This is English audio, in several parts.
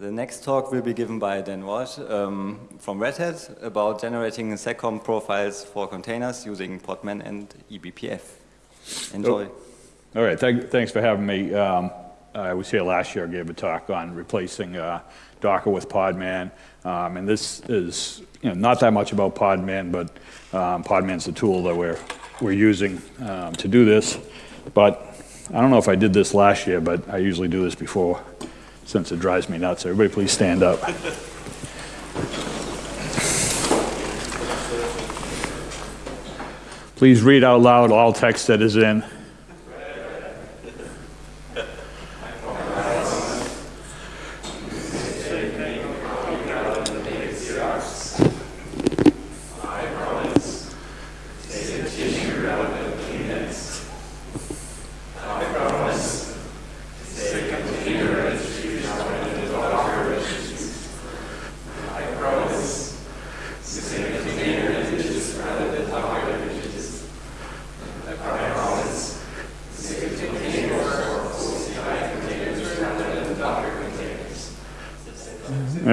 The next talk will be given by Dan Walsh um, from Red Hat about generating seccomp profiles for containers using Podman and eBPF. Enjoy. Oh. All right, Thank, thanks for having me. Um, I was here last year, I gave a talk on replacing uh, Docker with Podman. Um, and this is you know, not that much about Podman, but um, Podman's the tool that we're, we're using um, to do this. But I don't know if I did this last year, but I usually do this before since it drives me nuts. Everybody please stand up. please read out loud all text that is in.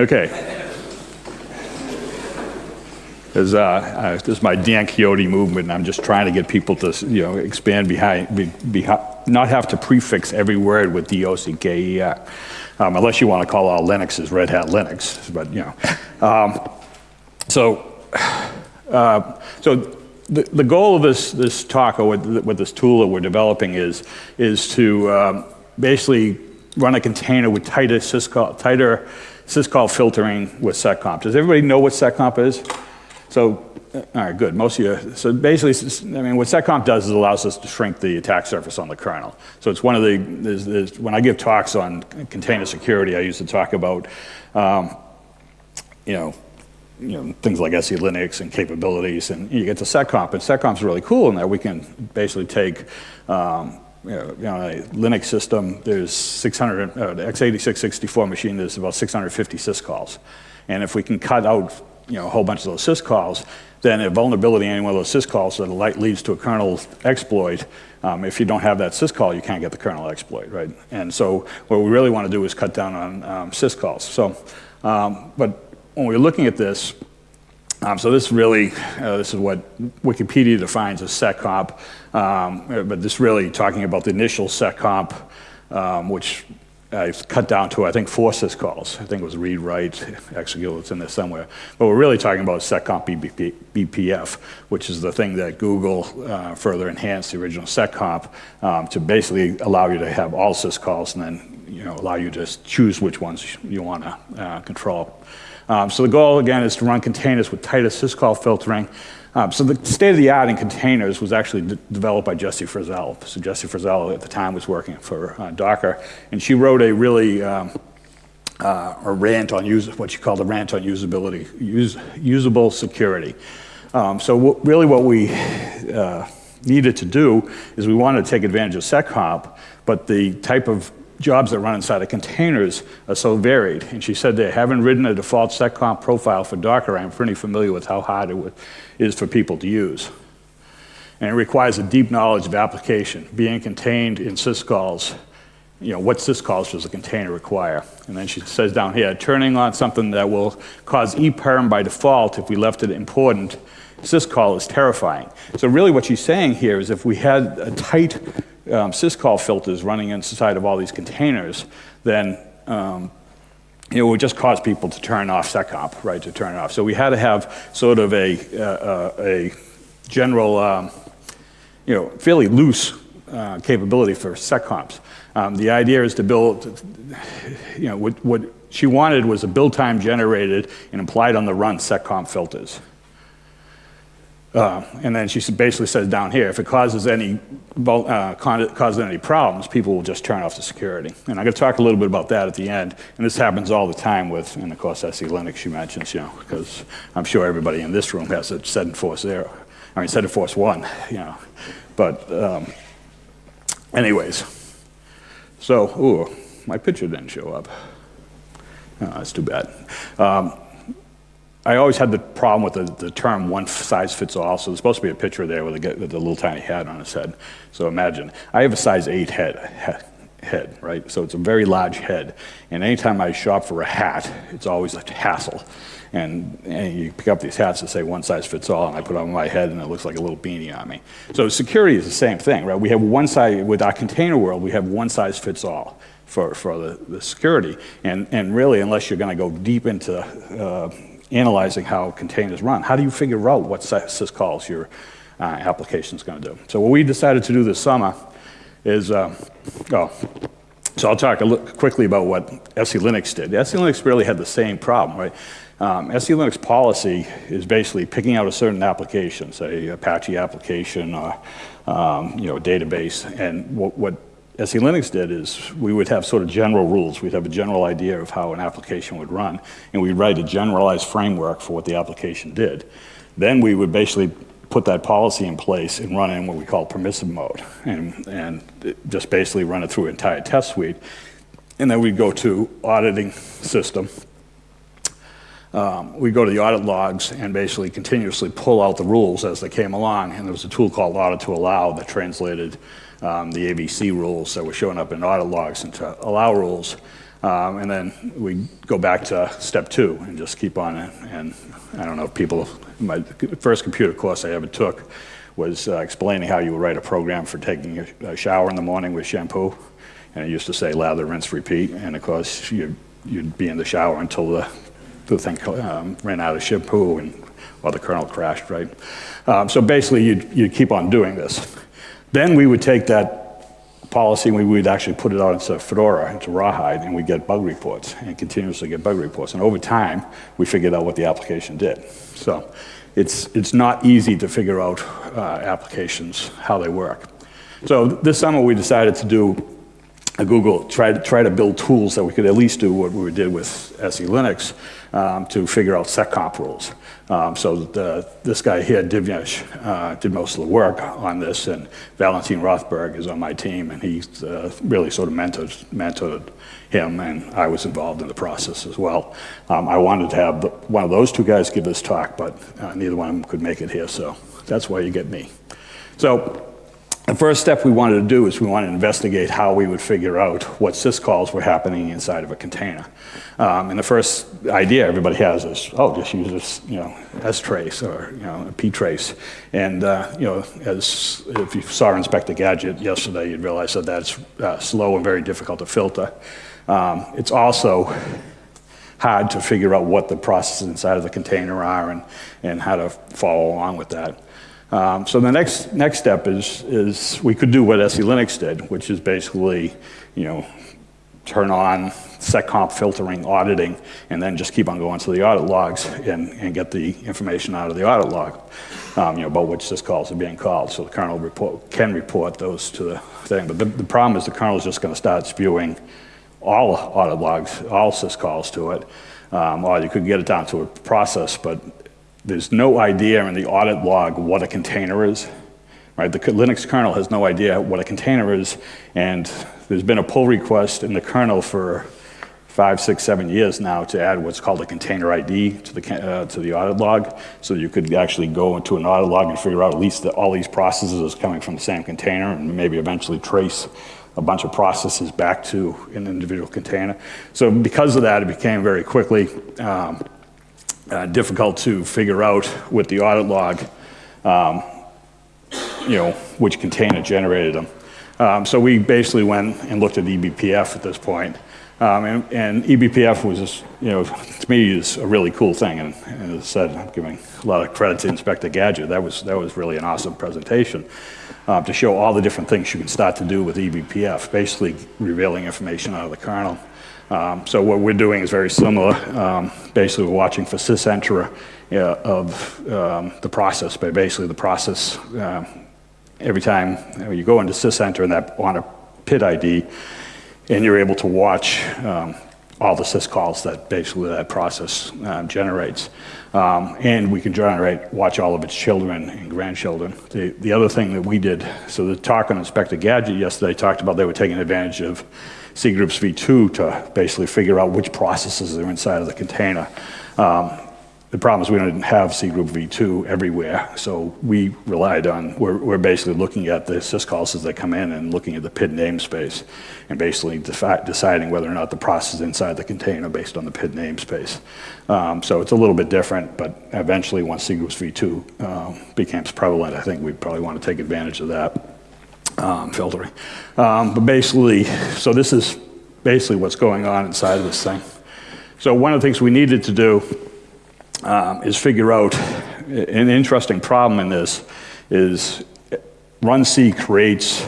Okay. As, uh, uh, this is my Dan Quixote movement, and I'm just trying to get people to, you know, expand behind, be, be, not have to prefix every word with D-O-C-K-E-R, um, unless you want to call all Linux as Red Hat Linux, but, you know. Um, so, uh, so the, the goal of this, this talk, or with, with this tool that we're developing is, is to um, basically run a container with tighter syscall, tighter syscall filtering with seccomp. Does everybody know what seccomp is? So, uh, all right, good. Most of you. So basically, I mean, what seccomp does is allows us to shrink the attack surface on the kernel. So it's one of the, there's, there's, when I give talks on container security, I used to talk about, um, you know, you know, things like SE Linux and capabilities, and you get to seccomp, and seccomp's really cool in that we can basically take um, you know, a Linux system, there's 600, uh, the x86 64 machine, there's about 650 syscalls. And if we can cut out you know, a whole bunch of those syscalls, then a vulnerability in any one of those syscalls that light leads to a kernel exploit, um, if you don't have that syscall, you can't get the kernel exploit, right? And so what we really want to do is cut down on um, syscalls. So, um, but when we're looking at this, um, so this really, uh, this is what Wikipedia defines as seccomp, um, but this really talking about the initial seccomp, um, which I've cut down to, I think, four syscalls. I think it was read, write, execute, it's in there somewhere. But we're really talking about seccomp BBP, BPF, which is the thing that Google uh, further enhanced the original seccomp um, to basically allow you to have all syscalls and then you know, allow you to choose which ones you want to uh, control. Um, so the goal, again, is to run containers with tighter syscall filtering. Um, so the state-of-the-art in containers was actually developed by Jessie Frazelle. So Jessie Frazelle at the time was working for uh, Docker, and she wrote a really um, uh, a rant on use, what she called a rant on usability, usable security. Um, so really what we uh, needed to do is we wanted to take advantage of seccomp, but the type of jobs that run inside of containers are so varied. And she said they haven't written a default seccomp profile for Docker. I'm pretty familiar with how hard it is for people to use. And it requires a deep knowledge of application, being contained in syscalls. You know, what syscalls does a container require? And then she says down here, turning on something that will cause EPERM by default if we left it important, syscall is terrifying. So really what she's saying here is if we had a tight um, syscall filters running inside of all these containers, then um, it would just cause people to turn off seccomp, right, to turn it off. So we had to have sort of a, uh, a general, um, you know, fairly loose uh, capability for seccomps. Um, the idea is to build, you know, what, what she wanted was a build time generated and applied on the run seccomp filters. Uh, and then she basically says down here, if it causes any, uh, causes any problems, people will just turn off the security. And I'm going to talk a little bit about that at the end. And this happens all the time with, and of course, SE Linux she mentions, you know, because I'm sure everybody in this room has a setenforce zero. I mean, setenforce one, you know. But um, anyways, so, ooh, my picture didn't show up. Oh, that's too bad. Um, I always had the problem with the, the, term one size fits all. So there's supposed to be a picture there with a, with a little tiny head on his head. So imagine, I have a size eight head, head, right? So it's a very large head. And anytime I shop for a hat, it's always a hassle. And, and you pick up these hats that say one size fits all, and I put on my head, and it looks like a little beanie on me. So security is the same thing, right? We have one size, with our container world, we have one size fits all for, for the, the security. And, and really, unless you're going to go deep into uh, analyzing how containers run, how do you figure out what syscalls your uh, application is going to do? So what we decided to do this summer is, uh, oh, so I'll talk quickly about what SE Linux did. SE Linux really had the same problem, right? Um, SE Linux policy is basically picking out a certain application, say Apache application or um, you know, database, and what, what SE Linux did is we would have sort of general rules. We'd have a general idea of how an application would run, and we'd write a generalized framework for what the application did. Then we would basically put that policy in place and run it in what we call permissive mode, and, and just basically run it through an entire test suite. And then we'd go to auditing system. Um, we go to the audit logs and basically continuously pull out the rules as they came along. And there was a tool called audit2allow that translated um, the AVC rules that were showing up in audit logs into allow rules. Um, and then we go back to step two and just keep on it. And I don't know if people, my first computer course I ever took was uh, explaining how you would write a program for taking a, shower in the morning with shampoo. And it used to say lather, rinse, repeat. And of course, you'd, you'd be in the shower until the, the thing um, ran out of shampoo and or the kernel crashed, right? Um, so basically, you'd, you'd keep on doing this. Then we would take that policy and we would actually put it out into Fedora, into Rawhide, and we'd get bug reports and continuously get bug reports. And over time, we figured out what the application did. So it's, it's not easy to figure out uh, applications, how they work. So this summer we decided to do Google, tried to, try to build tools that we could at least do what we did with SE Linux um, to figure out seccomp rules. Um, so the, this guy here, Divyesh, uh, did most of the work on this, and Valentin Rothberg is on my team, and he uh, really sort of mentored, mentored him, and I was involved in the process as well. Um, I wanted to have the, one of those two guys give this talk, but uh, neither one of them could make it here, so that's why you get me. So the first step we wanted to do is we wanted to investigate how we would figure out what syscalls were happening inside of a container. Um, and the first idea everybody has is, oh, just use this, you know, strace or, you know, a ptrace. And, uh, you know, as if you saw Inspector Gadget yesterday, you'd realize that that's uh, slow and very difficult to filter. Um, it's also hard to figure out what the processes inside of the container are and, and how to follow along with that. Um, so the next, next step is, is we could do what SE Linux did, which is basically, you know, turn on seccomp filtering, auditing, and then just keep on going to the audit logs and, and get the information out of the audit log, um, you know, about which syscalls are being called. So the kernel report, can report those to the thing. But the, the problem is the kernel is just going to start spewing all audit logs, all syscalls to it. Um, or you could get it down to a process, but there's no idea in the audit log what a container is. Right? The Linux kernel has no idea what a container is, and there's been a pull request in the kernel for five, six, seven years now to add what's called a container ID to the, uh, to the audit log. So you could actually go into an audit log and figure out at least that all these processes are coming from the same container and maybe eventually trace a bunch of processes back to an individual container. So because of that, it became very quickly um, uh, difficult to figure out with the audit log, um, you know, which container generated them. Um, so we basically went and looked at eBPF at this point. Um, and, and, eBPF was, just, you know, to me is a really cool thing. And, and, as I said, I'm giving a lot of credit to Inspector Gadget. That was, that was really an awesome presentation uh, to show all the different things you can start to do with eBPF, basically revealing information out of the kernel. Um, so what we're doing is very similar. Um, basically, we're watching for sysenter uh, of um, the process, but basically the process, uh, every time you go into sysenter and that on a PID ID, and you're able to watch um, all the syscalls that basically that process uh, generates. Um, and we can generate, watch all of its children and grandchildren. The, the other thing that we did, so the talk on Inspector Gadget yesterday talked about they were taking advantage of cgroups v2 to basically figure out which processes are inside of the container. Um, the problem is we don't have cgroup v2 everywhere, so we relied on, we're, we're basically looking at the syscalls as they come in and looking at the PID namespace and basically deciding whether or not the process is inside the container based on the PID namespace. Um, so it's a little bit different, but eventually once cgroups v2 um, becomes prevalent, I think we'd probably want to take advantage of that um, filtering. Um, but basically, so this is basically what's going on inside of this thing. So one of the things we needed to do um, is figure out an interesting problem in this is runc creates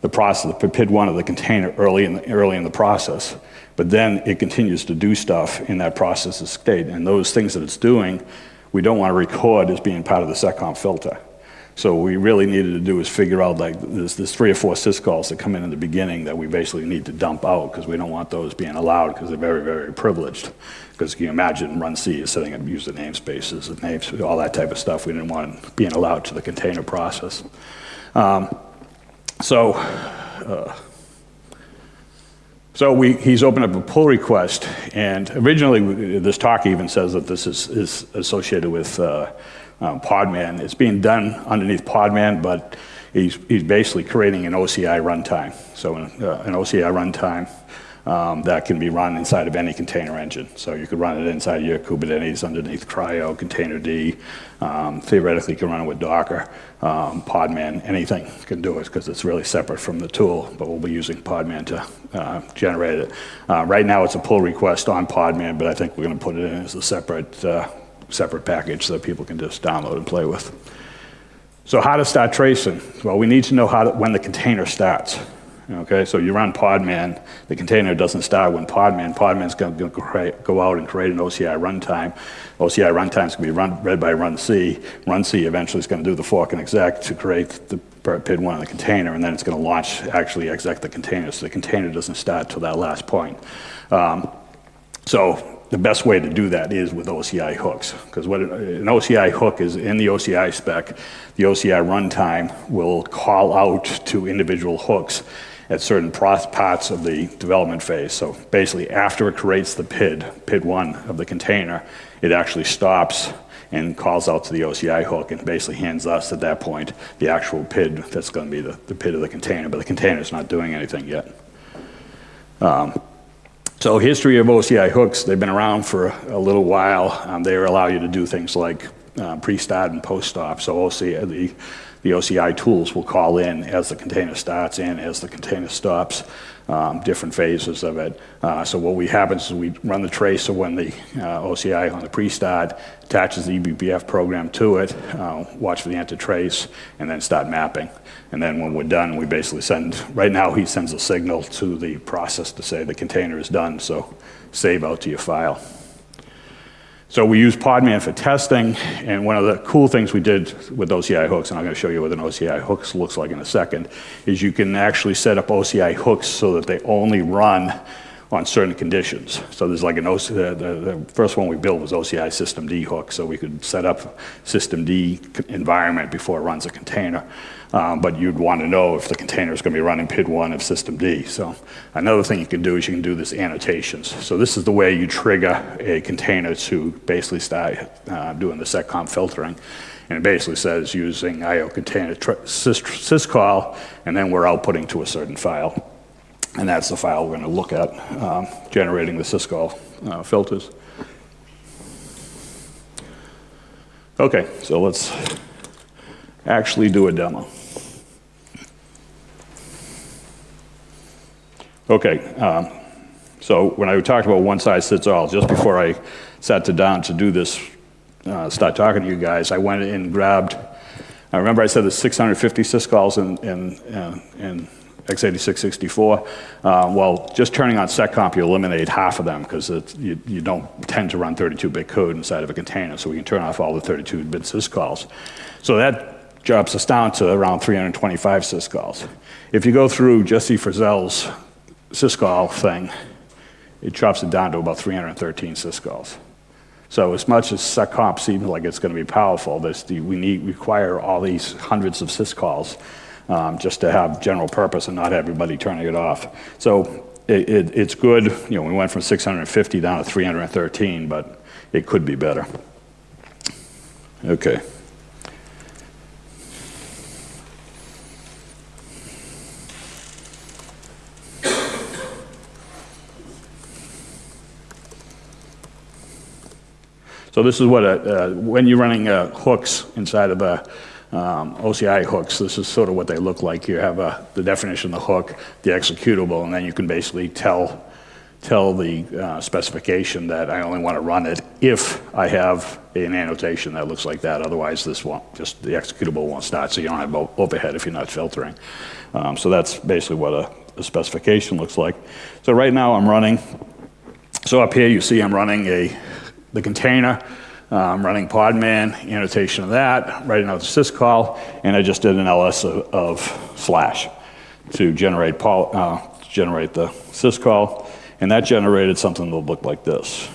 the process, the PID1 of the container early in the, early in the process, but then it continues to do stuff in that process state. And those things that it's doing, we don't want to record as being part of the seccomp filter. So what we really needed to do is figure out like there's, there's three or four syscalls that come in in the beginning that we basically need to dump out because we don't want those being allowed because they're very, very privileged. Because you can imagine runc is setting up user namespaces and names, all that type of stuff. We didn't want being allowed to the container process. Um, so, uh, so we, he's opened up a pull request, and originally this talk even says that this is, is associated with uh, um, Podman. It's being done underneath Podman, but he's, he's basically creating an OCI runtime. So an, uh, an OCI runtime um, that can be run inside of any container engine. So you could run it inside your Kubernetes underneath CRI-O, Containerd. Um, theoretically, you can run it with Docker, um, Podman, anything can do it because it's really separate from the tool, but we'll be using Podman to uh, generate it. Uh, right now, it's a pull request on Podman, but I think we're going to put it in as a separate, uh, separate package that people can just download and play with. So how to start tracing? Well, we need to know how to, when the container starts. Okay, so you run Podman, the container doesn't start when Podman, Podman's going to go out and create an OCI runtime. OCI runtime is going to be run, read by runc. Run C eventually is going to do the fork and exec to create the PID1 in the container, and then it's going to launch, actually exec the container, so the container doesn't start till that last point. Um, so the best way to do that is with OCI hooks, because what an OCI hook is in the OCI spec, the OCI runtime will call out to individual hooks at certain parts of the development phase. So basically, after it creates the PID, PID1 of the container, it actually stops and calls out to the OCI hook and basically hands us at that point the actual PID that's going to be the, the PID of the container, but the container is not doing anything yet. Um, so history of OCI hooks, they've been around for a little while. Um, they allow you to do things like uh, pre-start and post-stop. So OCI, the the OCI tools will call in as the container starts and as the container stops, um, different phases of it. Uh, so what we happens is we run the trace of when the uh, OCI on the pre-start attaches the eBPF program to it, uh, watch for the enter trace, and then start mapping. And then when we're done, we basically send, right now he sends a signal to the process to say the container is done, so save out to your file. So we use Podman for testing, and one of the cool things we did with OCI hooks, and I'm going to show you what an OCI hooks looks like in a second, is you can actually set up OCI hooks so that they only run on certain conditions. So there's like an OCI, the, the first one we built was OCI systemd hook, so we could set up systemd environment before it runs a container. Um, but you'd want to know if the container is going to be running PID1 of systemd. So another thing you can do is you can do this annotations. So this is the way you trigger a container to basically start uh, doing the seccomp filtering. And it basically says using IO container sys syscall, and then we're outputting to a certain file. And that's the file we're going to look at, um, generating the syscall uh, filters. Okay, so let's actually do a demo. Okay, um, so when I talked about one size fits all, just before I sat to down to do this, uh, start talking to you guys, I went and grabbed, I remember I said there's 650 syscalls in, in, uh, in x86-64. Uh, well, just turning on seccomp, you eliminate half of them because you, you don't tend to run 32-bit code inside of a container, so we can turn off all the 32-bit syscalls. So that drops us down to around 325 syscalls. If you go through Jessie Frazelle's syscall thing, it drops it down to about 313 syscalls. So as much as seccomp seems like it's going to be powerful, we need require all these hundreds of syscalls um, just to have general purpose and not everybody turning it off. So it, it, it's good. You know, we went from 650 down to 313, but it could be better. Okay. So this is what, a, uh, when you're running uh, hooks inside of a um, OCI hooks, this is sort of what they look like. You have a, the definition of the hook, the executable, and then you can basically tell, tell the uh, specification that I only want to run it if I have an annotation that looks like that. Otherwise, this won't, just the executable won't start, so you don't have overhead if you're not filtering. Um, so that's basically what a, a specification looks like. So right now I'm running, so up here you see I'm running a the container. Uh, I'm running Podman, annotation of that, writing out the syscall, and I just did an ls of, of slash to generate, uh, generate the syscall, and that generated something that looked like this.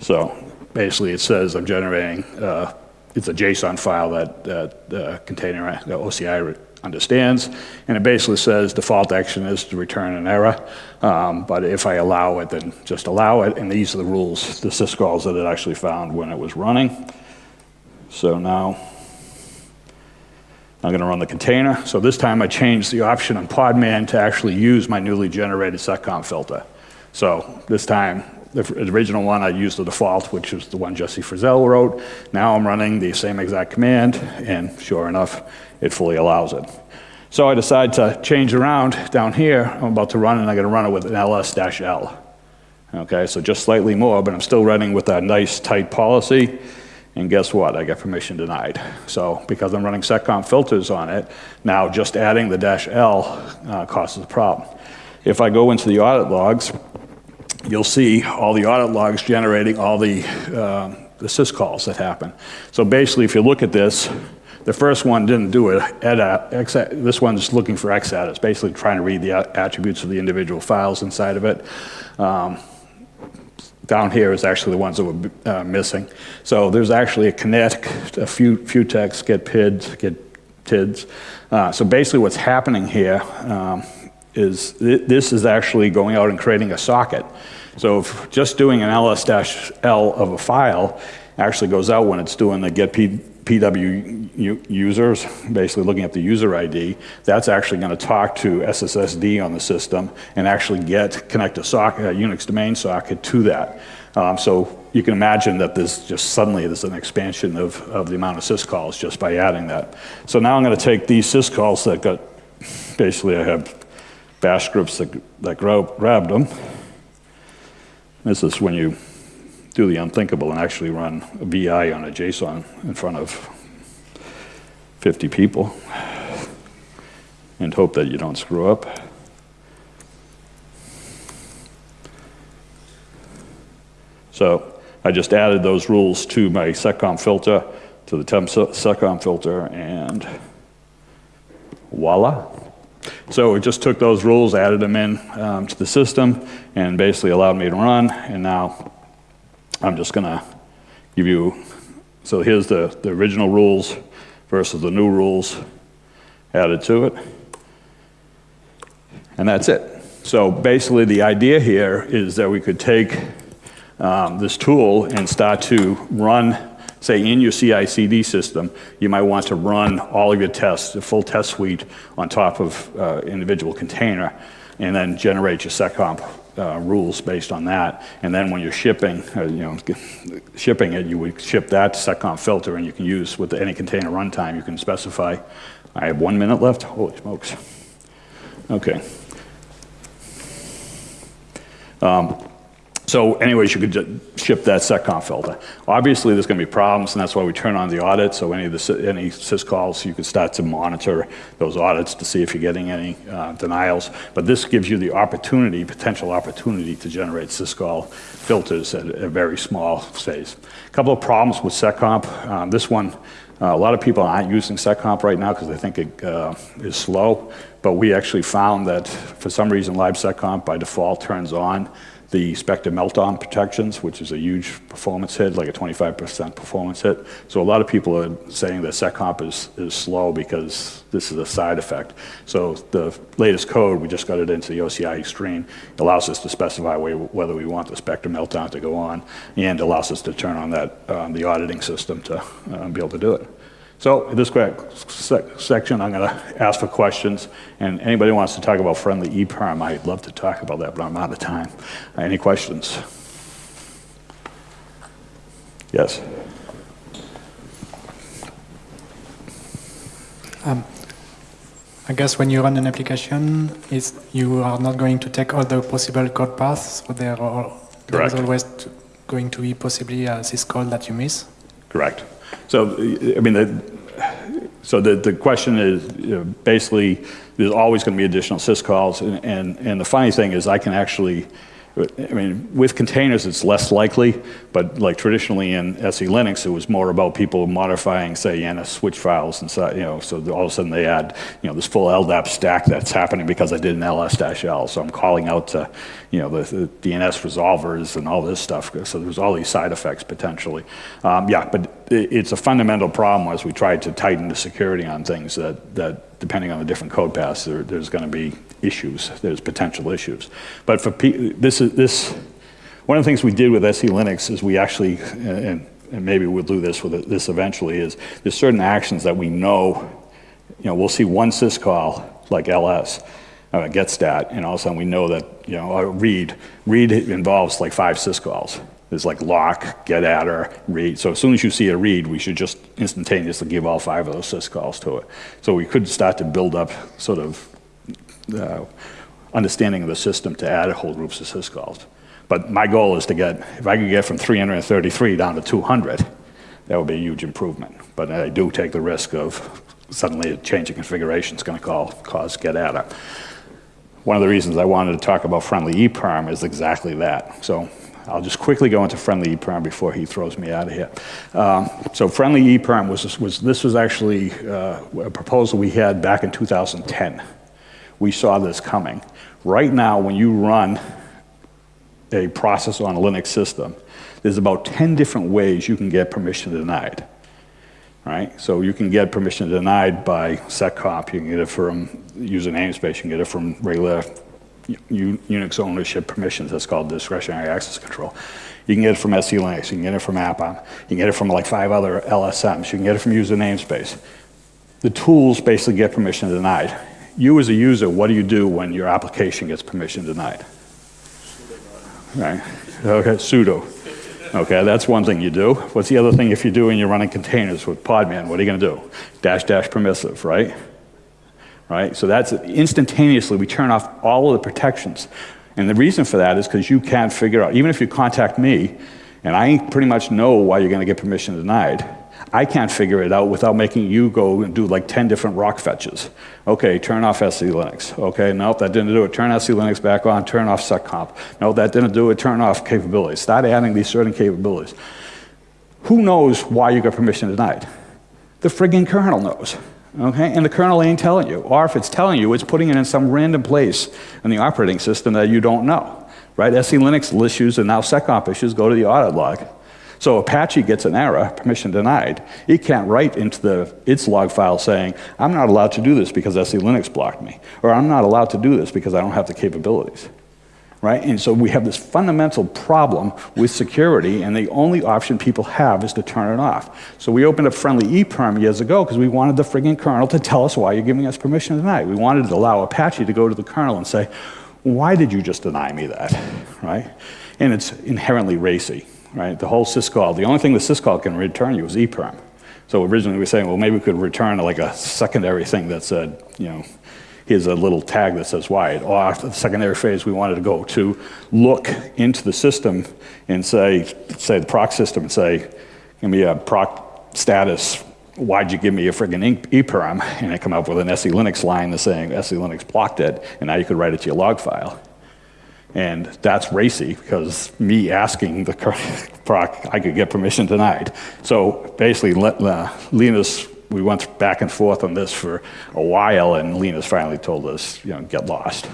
So basically it says I'm generating, uh, it's a JSON file that, that the container, the OCI understands, and it basically says default action is to return an error, um, but if I allow it, then just allow it, and these are the rules, the syscalls that it actually found when it was running. So now I'm going to run the container. So this time I changed the option on Podman to actually use my newly generated seccomp filter. So this time, the original one, I used the default, which is the one Jessie Frazelle wrote. Now I'm running the same exact command, and sure enough, it fully allows it. So I decide to change around down here. I'm about to run, and I'm going to run it with an ls-l. Okay, so just slightly more, but I'm still running with that nice tight policy. And guess what? I get permission denied. So because I'm running seccomp filters on it, now just adding the dash L uh, causes a problem. If I go into the audit logs, you'll see all the audit logs generating all the, uh, the syscalls that happen. So basically, if you look at this, the first one didn't do it. This one's looking for XAT. It's basically trying to read the attributes of the individual files inside of it. Um, down here is actually the ones that were uh, missing. So there's actually a kinetic, a few, few texts get PIDs, get TIDs. Uh, so basically what's happening here um, is th this is actually going out and creating a socket. So just doing an ls-l of a file actually goes out when it's doing the get PW users, basically looking at the user ID, that's actually going to talk to SSSD on the system and actually get connect a socket, a Unix domain socket to that. Um, so you can imagine that there's just suddenly there's an expansion of, of the amount of syscalls just by adding that. So now I'm going to take these syscalls that got, basically I have bash scripts that, that grabbed them. This is when you do the unthinkable and actually run a VI on a JSON in front of 50 people and hope that you don't screw up. So I just added those rules to my seccomp filter, to the temp seccomp filter, and voila. So it just took those rules, added them in um, to the system, and basically allowed me to run, and now I'm just going to give you, so here's the, the original rules versus the new rules added to it. And that's it. So basically the idea here is that we could take um, this tool and start to run, say in your CI/CD system, you might want to run all of your tests, the full test suite on top of uh, individual container, and then generate your seccomp uh, rules based on that. And then when you're shipping, uh, you know, shipping it, you would ship that seccomp filter, and you can use with any container runtime. You can specify. I have one minute left. Holy smokes! Okay. Um, so anyways, you could ship that seccomp filter. Obviously, there's going to be problems, and that's why we turn on the audit. So any of the any syscalls, you can start to monitor those audits to see if you're getting any uh, denials. But this gives you the opportunity, potential opportunity, to generate syscall filters at a very small phase. A couple of problems with seccomp. Um, this one, uh, a lot of people aren't using seccomp right now because they think it uh, is slow. But we actually found that for some reason, libseccomp by default turns on the Spectre meltdown protections, which is a huge performance hit, like a 25% performance hit. So a lot of people are saying that SecComp is, is slow because this is a side effect. So the latest code, we just got it into the OCI Extreme, allows us to specify whether we want the Spectre meltdown to go on and allows us to turn on that, um, the auditing system to um, be able to do it. So in this section, I'm going to ask for questions, and anybody wants to talk about friendly EPERM, I'd love to talk about that, but I'm out of time. Any questions? Yes. Um, I guess when you run an application, is you are not going to take all the possible code paths, so there, are, there is always going to be possibly a syscall that you miss? Correct. So, I mean, the, so the, the question is you know, basically there's always going to be additional syscalls, and, and, and the funny thing is I can actually I mean, with containers, it's less likely, but like traditionally in SE Linux, it was more about people modifying, say, nsswitch files and so, you know, so all of a sudden they add, you know, this full LDAP stack that's happening because I did an ls-l. So I'm calling out to, you know, the, the DNS resolvers and all this stuff. So there's all these side effects potentially. Um, yeah, but it's a fundamental problem as we try to tighten the security on things that, that depending on the different code paths, there, there's going to be issues. There's potential issues. But for this is this one of the things we did with SE Linux is we actually and, and maybe we'll do this with this eventually is there's certain actions that we know. You know, we'll see one syscall like ls. Uh, getstat, and all of a sudden we know that, you know, read, read involves like five syscalls. There's like lock, get attr, read. So as soon as you see a read, we should just instantaneously give all five of those syscalls to it. So we could start to build up sort of uh, understanding of the system to add whole groups of syscalls. But my goal is to get, if I could get from 333 down to 200, that would be a huge improvement. But I do take the risk of suddenly a change in configuration is going to call, cause get attr. One of the reasons I wanted to talk about friendly EPERM is exactly that. So I'll just quickly go into friendly EPERM before he throws me out of here. Um, so friendly EPERM was, was, this was actually uh, a proposal we had back in 2010 we saw this coming. Right now, when you run a process on a Linux system, there's about 10 different ways you can get permission denied. Right? So you can get permission denied by seccomp, you can get it from user namespace, you can get it from regular Unix ownership permissions, that's called discretionary access control. You can get it from SE Linux, you can get it from AppArmor, you can get it from like five other LSMs, you can get it from user namespace. The tools basically get permission denied you as a user, what do you do when your application gets permission denied? Right. Okay, sudo. Okay, that's one thing you do. What's the other thing if you do when you're running containers with Podman? What are you going to do? Dash dash permissive, right? Right? So that's instantaneously we turn off all of the protections. And the reason for that is because you can't figure out, even if you contact me, and I pretty much know why you're going to get permission denied, I can't figure it out without making you go and do like 10 different rock fetches. Okay, turn off SE Linux. Okay, nope, that didn't do it. Turn SE Linux back on, turn off seccomp. No, that didn't do it. Turn off capabilities. Start adding these certain capabilities. Who knows why you got permission denied? The friggin' kernel knows. Okay, and the kernel ain't telling you. Or if it's telling you, it's putting it in some random place in the operating system that you don't know. Right? SE Linux issues and now seccomp issues go to the audit log. So Apache gets an error, permission denied. It can't write into the, its log file saying, I'm not allowed to do this because SE Linux blocked me, or I'm not allowed to do this because I don't have the capabilities. Right? And so we have this fundamental problem with security, and the only option people have is to turn it off. So we opened up friendly EPERM years ago because we wanted the frigging kernel to tell us why you're giving us permission denied. We wanted to allow Apache to go to the kernel and say, why did you just deny me that? Right? And it's inherently racy right? The whole syscall, the only thing the syscall can return you is EPERM. So originally we were saying, well, maybe we could return like a secondary thing that said, uh, you know, here's a little tag that says wide. Or after the secondary phase, we wanted to go to look into the system and say, say the proc system and say, give me a proc status, why'd you give me a friggin' EPERM? And it come up with an SE Linux line that's saying SE Linux blocked it, and now you could write it to your log file. And that's racy because me asking the proc, I could get permission denied. So basically, uh, Linus, we went back and forth on this for a while, and Linus finally told us, you know, get lost.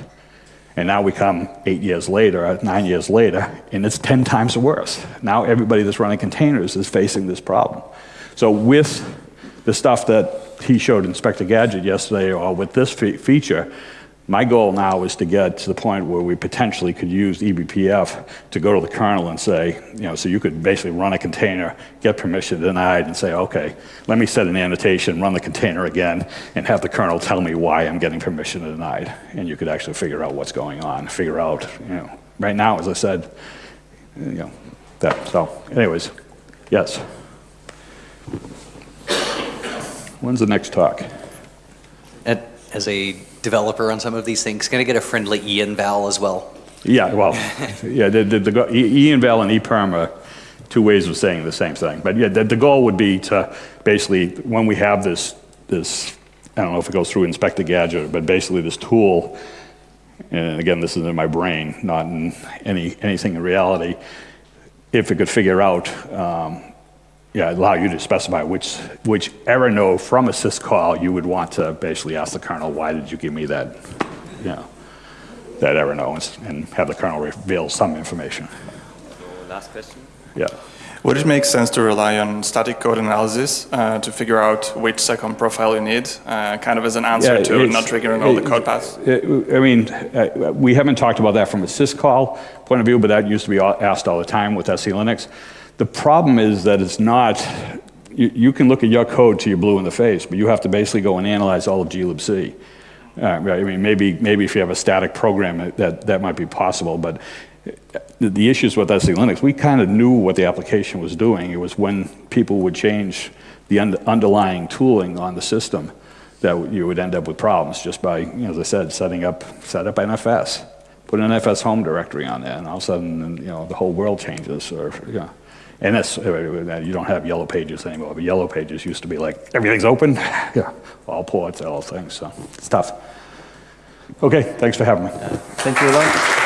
And now we come eight years later, uh, nine years later, and it's 10 times worse. Now everybody that's running containers is facing this problem. So with the stuff that he showed Inspector Gadget yesterday, or with this fe- feature, my goal now is to get to the point where we potentially could use eBPF to go to the kernel and say, you know, so you could basically run a container, get permission denied, and say, okay, let me set an annotation, run the container again, and have the kernel tell me why I'm getting permission denied. And you could actually figure out what's going on, figure out, you know, right now, as I said, you know, that, so, anyways, yes. When's the next talk? And as a developer on some of these things, going to get a friendly EINVAL as well. Yeah, well, yeah, the, the, the, E- EINVAL and EPERM are two ways of saying the same thing. But yeah, the, the goal would be to basically, when we have this, this, I don't know if it goes through Inspector Gadget, but basically this tool, and again, this is in my brain, not in any, anything in reality, if it could figure out, um, yeah, allow you to specify which, which errno from a syscall you would want to basically ask the kernel, why did you give me that, you know, that errno, and have the kernel reveal some information. Last question. Yeah. Would it make sense to rely on static code analysis uh, to figure out which seccomp profile you need, uh, kind of as an answer Yeah, to not triggering all the code paths? I mean, uh, we haven't talked about that from a syscall point of view, but that used to be asked all the time with SE Linux. The problem is that it's not, you, you can look at your code till you're blue in the face, but you have to basically go and analyze all of glibc. Uh, I mean, maybe, maybe if you have a static program, that, that might be possible, but the, issues with SE Linux, we kind of knew what the application was doing. It was when people would change the und- underlying tooling on the system that you would end up with problems just by, you know, as I said, setting up, set up NFS, put an NFS home directory on there, and all of a sudden, you know, the whole world changes, or, you know. And that's, uh, you don't have yellow pages anymore, but yellow pages used to be like, everything's open, yeah, all ports, all things, so it's tough. Okay, thanks for having me. Thank you a lot.